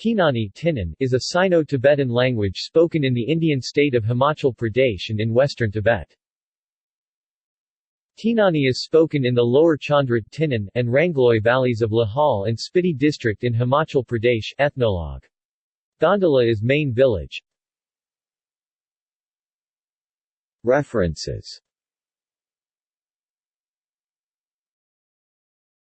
Tinani Tinan is a Sino-Tibetan language spoken in the Indian state of Himachal Pradesh and in western Tibet. Tinani is spoken in the lower Chandrat Tinan and Rangloi valleys of Lahaul and Spiti district in Himachal Pradesh ethnologue. Gondala is main village. References